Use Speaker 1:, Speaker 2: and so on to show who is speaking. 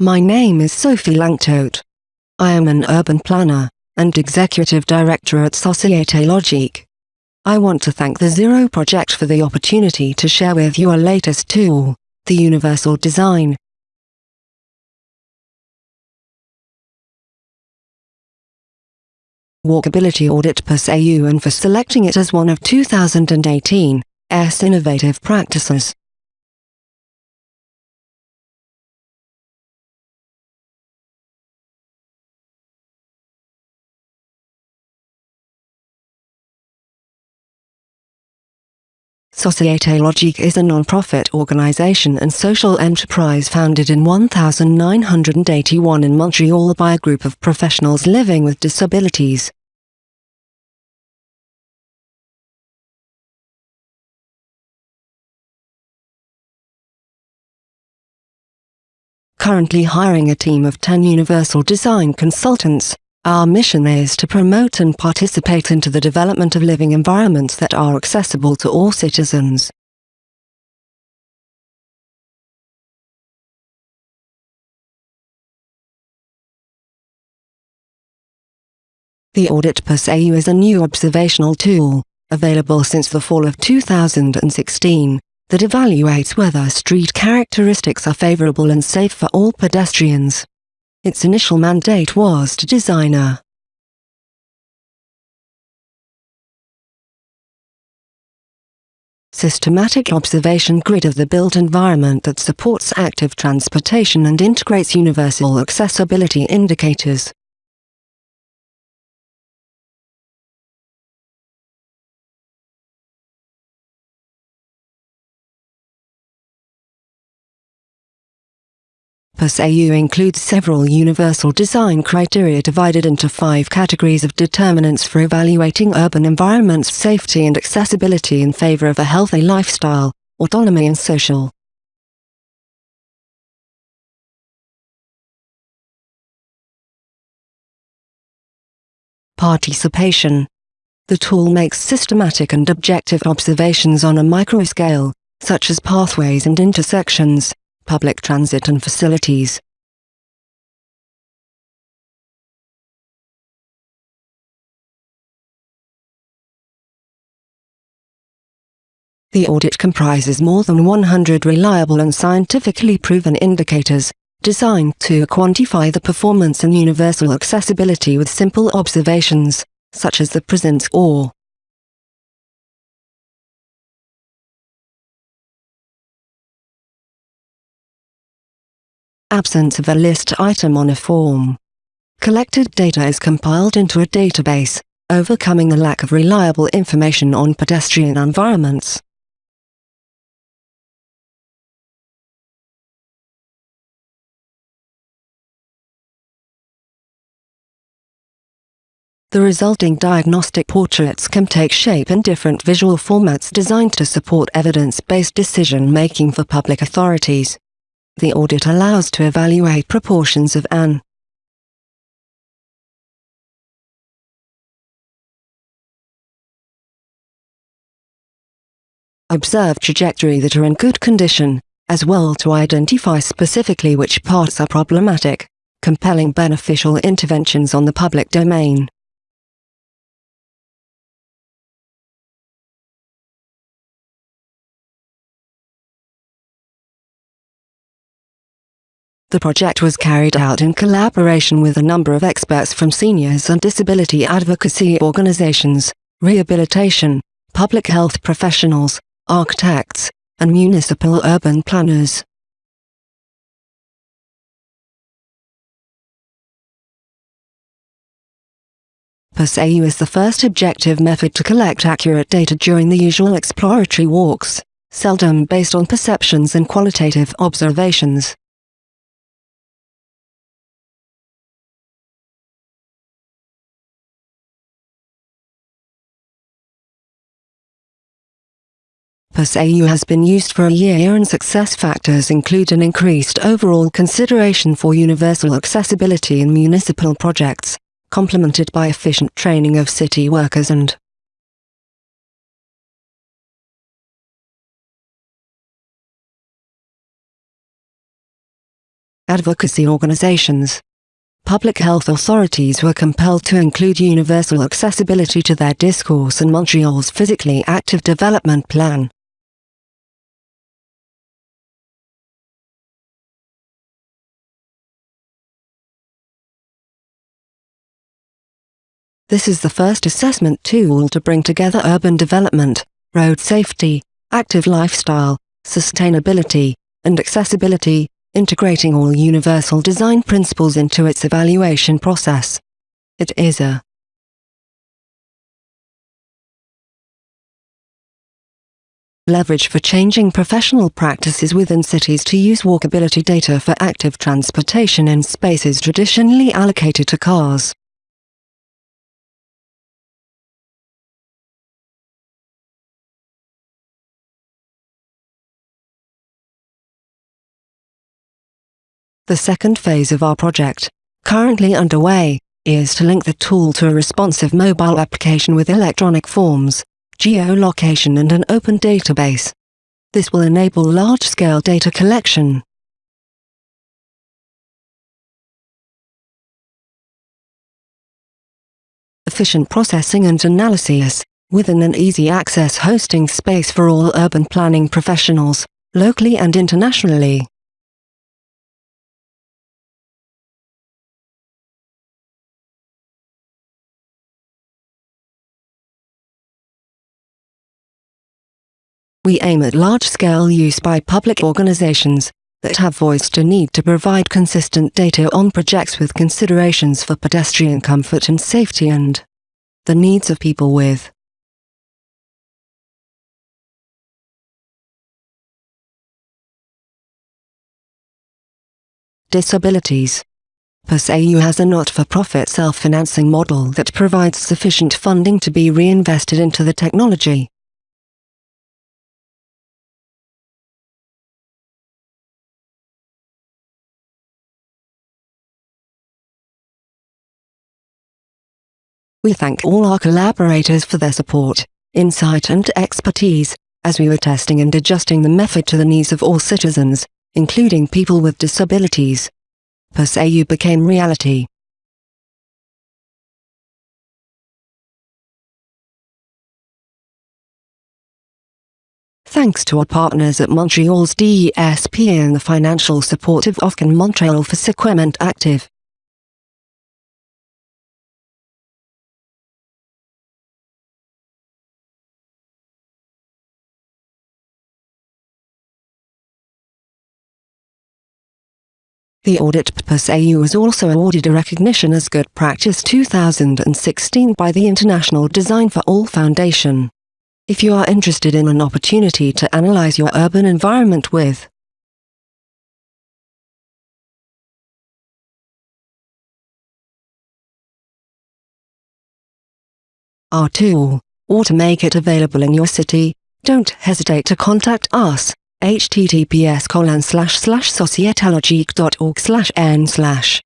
Speaker 1: My name is Sophie Lanctôt. I am an urban planner and executive director at Société Logique. I want to thank the Zero Project for the opportunity to share with you our latest tool, the Universal Design. Walkability Audit PAS AU and for selecting it as one of 2018 S Innovative Practices. Société Logique is a non-profit organization and social enterprise founded in 1981 in Montreal by a group of professionals living with disabilities. Currently hiring a team of 10 Universal Design consultants, our mission is to promote and participate into the development of living environments that are accessible to all citizens. The Audit PAS AU is a new observational tool, available since the fall of 2016, that evaluates whether street characteristics are favorable and safe for all pedestrians. Its initial mandate was to design a systematic observation grid of the built environment that supports active transportation and integrates universal accessibility indicators. AU includes several universal design criteria divided into five categories of determinants for evaluating urban environments safety and accessibility in favor of a healthy lifestyle, autonomy and social. Participation The tool makes systematic and objective observations on a microscale, such as pathways and intersections, public transit and facilities. The audit comprises more than 100 reliable and scientifically proven indicators, designed to quantify the performance and universal accessibility with simple observations, such as the presence or absence of a list item on a form. Collected data is compiled into a database, overcoming the lack of reliable information on pedestrian environments. The resulting diagnostic portraits can take shape in different visual formats designed to support evidence-based decision-making for public authorities. The audit allows to evaluate proportions of an observed trajectory that are in good condition, as well to identify specifically which parts are problematic, compelling beneficial interventions on the public domain. The project was carried out in collaboration with a number of experts from seniors and disability advocacy organizations, rehabilitation, public health professionals, architects, and municipal urban planners. PAS AU is the first objective method to collect accurate data during the usual exploratory walks, seldom based on perceptions and qualitative observations. PAS AU has been used for a year and success factors include an increased overall consideration for universal accessibility in municipal projects, complemented by efficient training of city workers and advocacy organizations. Public health authorities were compelled to include universal accessibility to their discourse in Montreal's physically active development plan. This is the first assessment tool to bring together urban development, road safety, active lifestyle, sustainability, and accessibility, integrating all universal design principles into its evaluation process. It is a leverage for changing professional practices within cities to use walkability data for active transportation in spaces traditionally allocated to cars. The second phase of our project, currently underway, is to link the tool to a responsive mobile application with electronic forms, geolocation and an open database. This will enable large-scale data collection. Efficient processing and analysis, within an easy access hosting space for all urban planning professionals, locally and internationally. We aim at large-scale use by public organizations that have voiced a need to provide consistent data on projects with considerations for pedestrian comfort and safety and the needs of people with disabilities. PAS-AU has a not-for-profit self-financing model that provides sufficient funding to be reinvested into the technology. We thank all our collaborators for their support, insight and expertise, as we were testing and adjusting the method to the needs of all citizens, including people with disabilities. PAS-AU became reality. Thanks to our partners at Montreal's DESP and the financial support of Ofcom Montreal for Sequement Active. The audit PAS-AU was also awarded a recognition as Good Practice 2016 by the International Design for All Foundation. If you are interested in an opportunity to analyze your urban environment with our tool, or to make it available in your city, don't hesitate to contact us https colon slash slash societelogique.org slash n slash